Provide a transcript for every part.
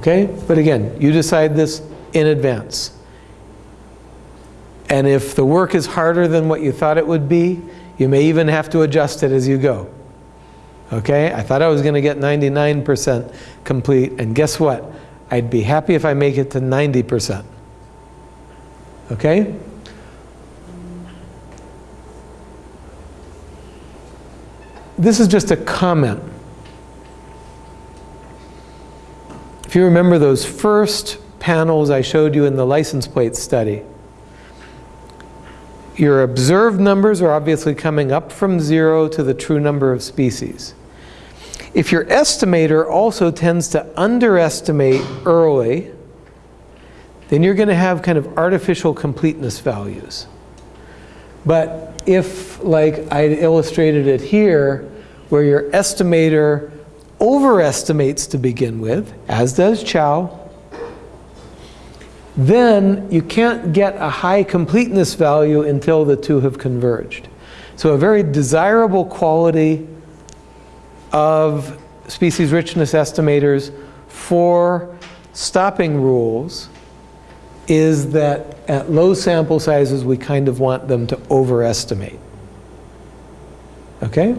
Okay? But again, you decide this in advance. And if the work is harder than what you thought it would be, you may even have to adjust it as you go. Okay? I thought I was going to get 99% complete, and guess what? I'd be happy if I make it to 90%. Okay? This is just a comment. If you remember those first panels I showed you in the license plate study, your observed numbers are obviously coming up from zero to the true number of species. If your estimator also tends to underestimate early, then you're going to have kind of artificial completeness values. But if, like I illustrated it here, where your estimator overestimates to begin with, as does Chao, then you can't get a high completeness value until the two have converged. So a very desirable quality of species richness estimators for stopping rules is that at low sample sizes we kind of want them to overestimate. Okay?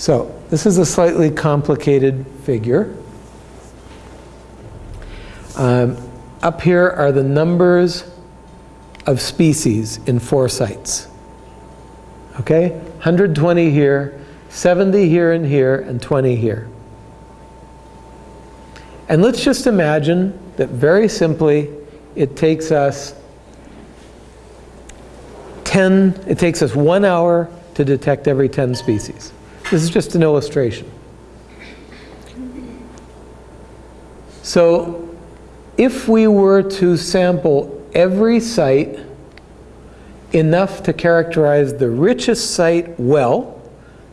So this is a slightly complicated figure. Um, up here are the numbers of species in four sites. Okay? 120 here, 70 here and here, and 20 here. And let's just imagine that very simply it takes us 10, it takes us one hour to detect every 10 species. This is just an illustration. So if we were to sample every site enough to characterize the richest site well,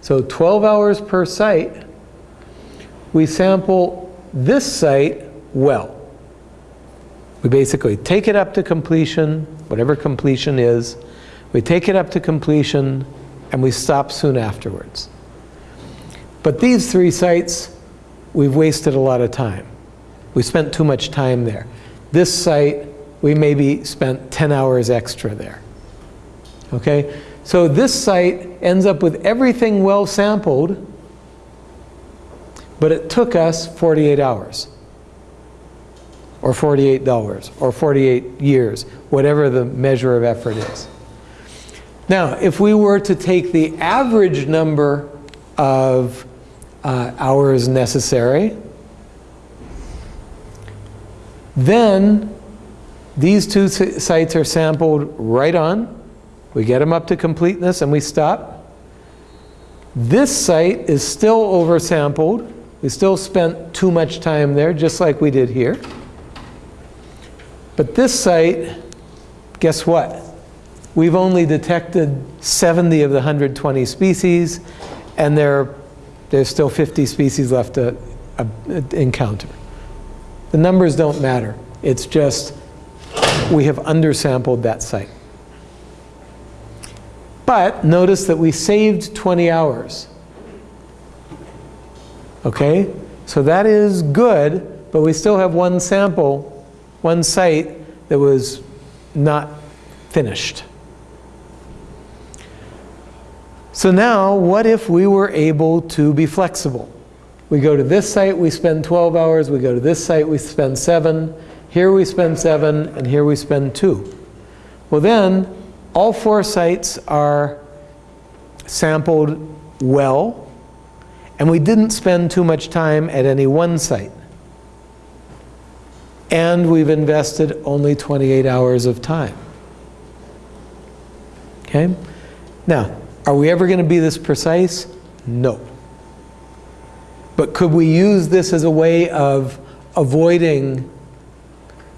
so 12 hours per site, we sample this site well. We basically take it up to completion, whatever completion is, we take it up to completion and we stop soon afterwards. But these three sites, we've wasted a lot of time. We spent too much time there. This site, we maybe spent 10 hours extra there. Okay? So this site ends up with everything well sampled, but it took us 48 hours or $48 or 48 years, whatever the measure of effort is. Now, if we were to take the average number of uh, hours necessary. Then these two sites are sampled right on. We get them up to completeness and we stop. This site is still oversampled. We still spent too much time there, just like we did here. But this site, guess what? We've only detected 70 of the 120 species, and there there's still 50 species left to uh, encounter. The numbers don't matter. It's just we have undersampled that site. But notice that we saved 20 hours. Okay? So that is good, but we still have one sample, one site that was not finished. So now, what if we were able to be flexible? We go to this site, we spend 12 hours. We go to this site, we spend 7. Here we spend 7, and here we spend 2. Well then, all four sites are sampled well, and we didn't spend too much time at any one site. And we've invested only 28 hours of time. Okay? Now, are we ever going to be this precise? No. But could we use this as a way of avoiding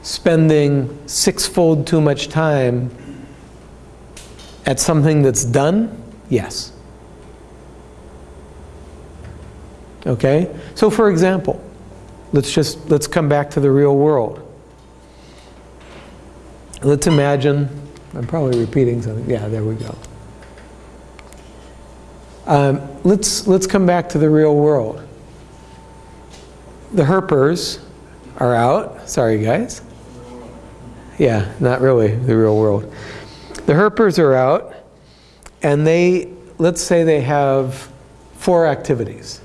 spending sixfold too much time at something that's done? Yes. Okay? So for example, let's just, let's come back to the real world. Let's imagine, I'm probably repeating something, yeah, there we go. Um, let's, let's come back to the real world. The herpers are out. Sorry, guys. Yeah, not really the real world. The herpers are out, and they, let's say they have four activities.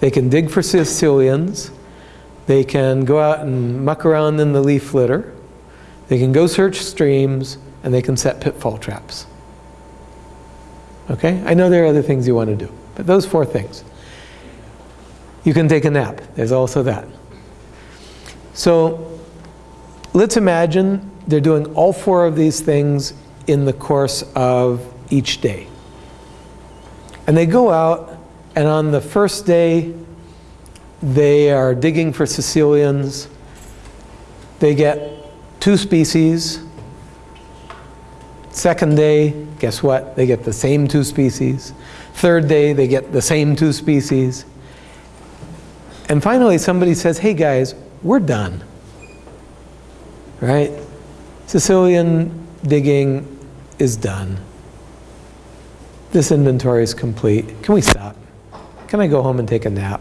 They can dig for caecilians, they can go out and muck around in the leaf litter, they can go search streams, and they can set pitfall traps. Okay? I know there are other things you want to do, but those four things. You can take a nap. There's also that. So let's imagine they're doing all four of these things in the course of each day. And they go out, and on the first day, they are digging for caecilians. They get two species. Second day, guess what? They get the same two species. Third day, they get the same two species. And finally, somebody says, hey guys, we're done. Right? Caecilian digging is done. This inventory is complete. Can we stop? Can I go home and take a nap?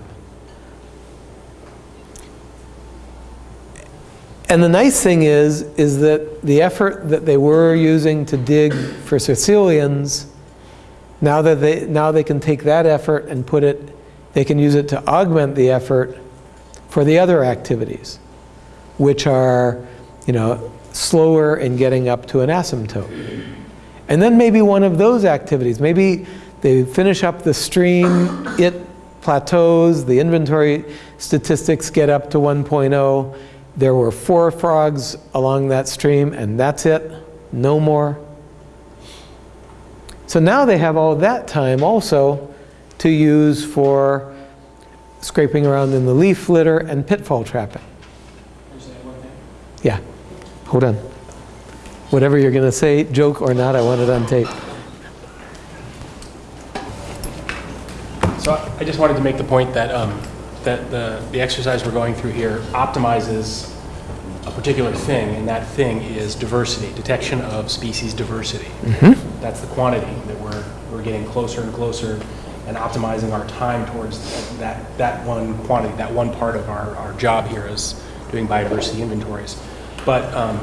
And the nice thing is, is that the effort that they were using to dig for caecilians, now that they, now they can take that effort and put it, they can use it to augment the effort for the other activities, which are, you know, slower in getting up to an asymptote. And then maybe one of those activities, maybe they finish up the stream, it plateaus, the inventory statistics get up to 1.0, there were four frogs along that stream, and that's it, no more. So now they have all that time also to use for scraping around in the leaf litter and pitfall trapping. Yeah, hold on. Whatever you're going to say, joke or not, I want it on tape. So I just wanted to make the point that, um, that the, the exercise we're going through here optimizes a particular thing, and that thing is diversity, detection of species diversity. That's the quantity that we're, we're getting closer and closer and optimizing our time towards that, that one quantity, that one part of our, our job here is doing biodiversity inventories. But um,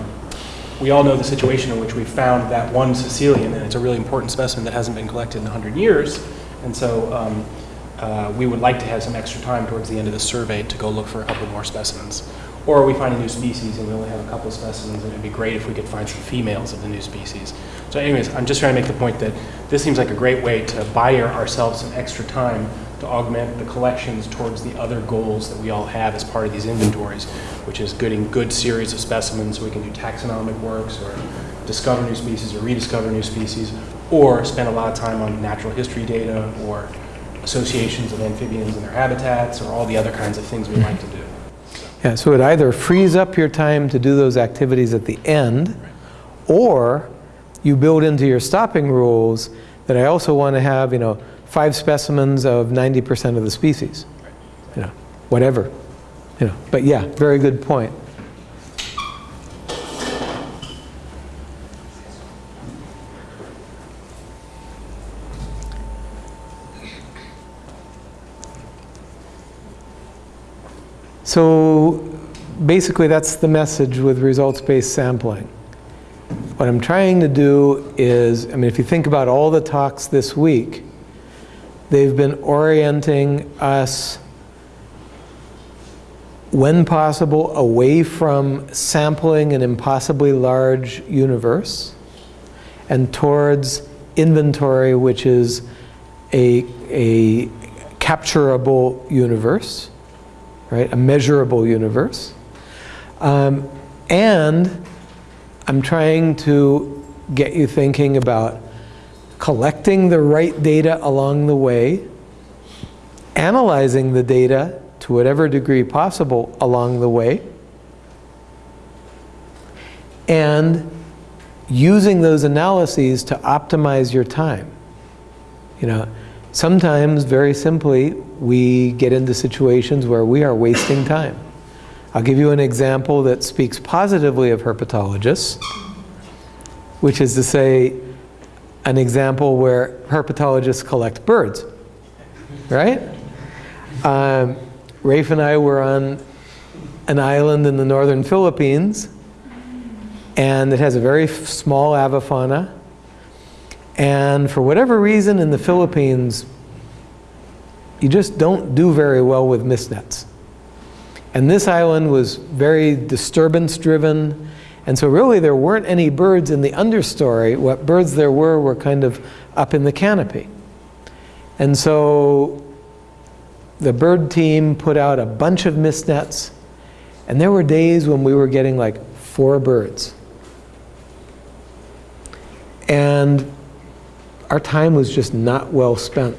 we all know the situation in which we found that one caecilian, and it's a really important specimen that hasn't been collected in 100 years. And so um, uh, we would like to have some extra time towards the end of the survey to go look for a couple more specimens. Or we find a new species and we only have a couple specimens, and it'd be great if we could find some females of the new species. So anyways, I'm just trying to make the point that this seems like a great way to buy ourselves some extra time to augment the collections towards the other goals that we all have as part of these inventories, which is getting good series of specimens so we can do taxonomic works or discover new species or rediscover new species, or spend a lot of time on natural history data or associations of amphibians and their habitats or all the other kinds of things we like to do. Yeah, so it either frees up your time to do those activities at the end, or you build into your stopping rules that I also want to have, you know, five specimens of 90% of the species. You know, whatever. You know, but yeah, very good point. So basically that's the message with results-based sampling. What I'm trying to do is, I mean, if you think about all the talks this week, they've been orienting us, when possible, away from sampling an impossibly large universe and towards inventory, which is a, a capturable universe, right? A measurable universe. Um, and I'm trying to get you thinking about collecting the right data along the way, analyzing the data to whatever degree possible along the way, and using those analyses to optimize your time. You know, sometimes, very simply, we get into situations where we are wasting time. I'll give you an example that speaks positively of herpetologists, which is to say, an example where herpetologists collect birds, right? Um, Rafe and I were on an island in the northern Philippines, and it has a very small avifauna. And for whatever reason in the Philippines, you just don't do very well with mist nets. And this island was very disturbance driven. And so really there weren't any birds in the understory. What birds there were were kind of up in the canopy. And so the bird team put out a bunch of mist nets. And there were days when we were getting like four birds. And our time was just not well spent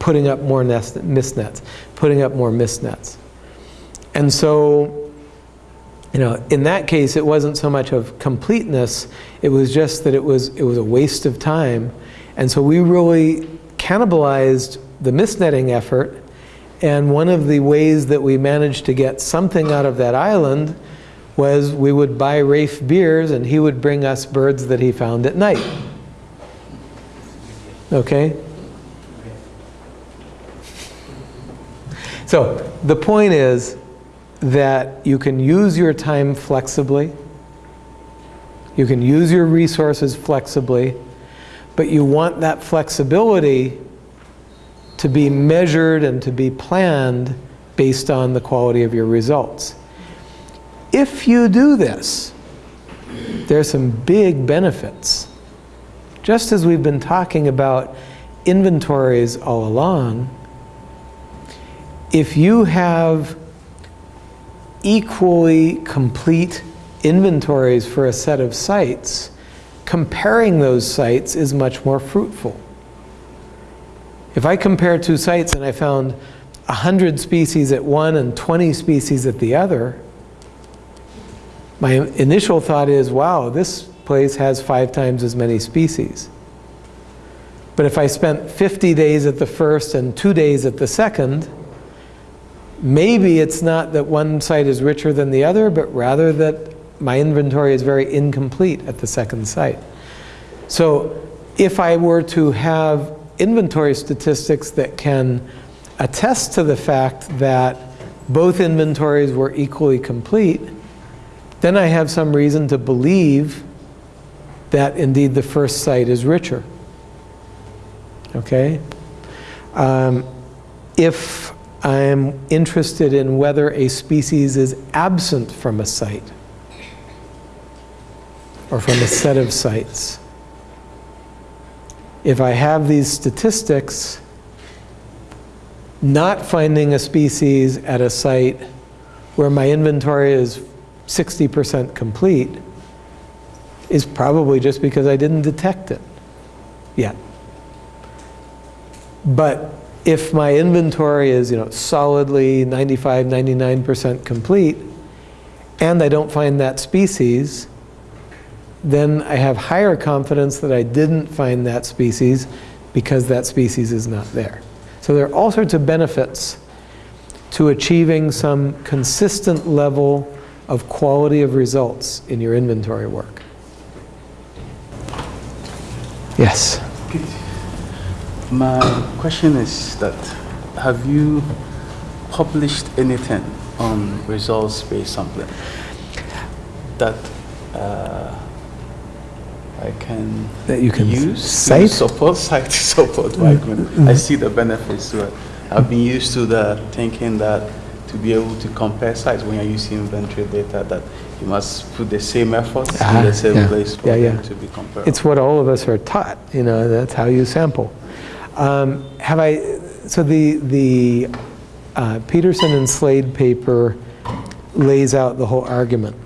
putting up more nest, mist nets, putting up more mist nets. And so, you know, in that case, it wasn't so much of completeness, it was just that it was, it was a waste of time. And so we really cannibalized the mist netting effort. And one of the ways that we managed to get something out of that island was we would buy Rafe beers and he would bring us birds that he found at night. Okay? So the point is that you can use your time flexibly, you can use your resources flexibly, but you want that flexibility to be measured and to be planned based on the quality of your results. If you do this, there's some big benefits. Just as we've been talking about inventories all along, if you have equally complete inventories for a set of sites, comparing those sites is much more fruitful. If I compare two sites and I found 100 species at one and 20 species at the other, my initial thought is, wow, this place has five times as many species. But if I spent 50 days at the first and two days at the second, maybe it's not that one site is richer than the other, but rather that my inventory is very incomplete at the second site. So if I were to have inventory statistics that can attest to the fact that both inventories were equally complete, then I have some reason to believe that indeed the first site is richer. Okay? Um, if I'm interested in whether a species is absent from a site or from a set of sites. If I have these statistics, not finding a species at a site where my inventory is 60% complete is probably just because I didn't detect it yet. But if my inventory is you know, solidly 95, 99% complete, and I don't find that species, then I have higher confidence that I didn't find that species because that species is not there. So there are all sorts of benefits to achieving some consistent level of quality of results in your inventory work. Yes? My question is that have you published anything on results-based sampling that uh, I can That you can use cite? to support site support my argument? I see the benefits to it. I've been used to the thinking that to be able to compare sites when you're using inventory data that you must put the same efforts Ah, in the same yeah. place for Yeah, them yeah. to be comparable. It's what all of us are taught, you know, that's how you sample. Um, have I, so the, the uh, Peterson and Slade paper lays out the whole argument,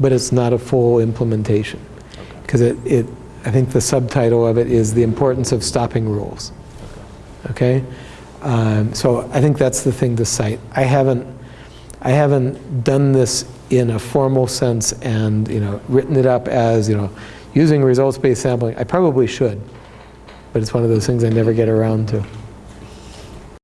but it's not a full implementation. Because it, it, I think the subtitle of it is The Importance of Stopping Rules. Okay? Um, so I think that's the thing to cite. I haven't, I haven't done this in a formal sense and, you know, written it up as, you know, using results-based sampling. I probably should, but it's one of those things I never get around to.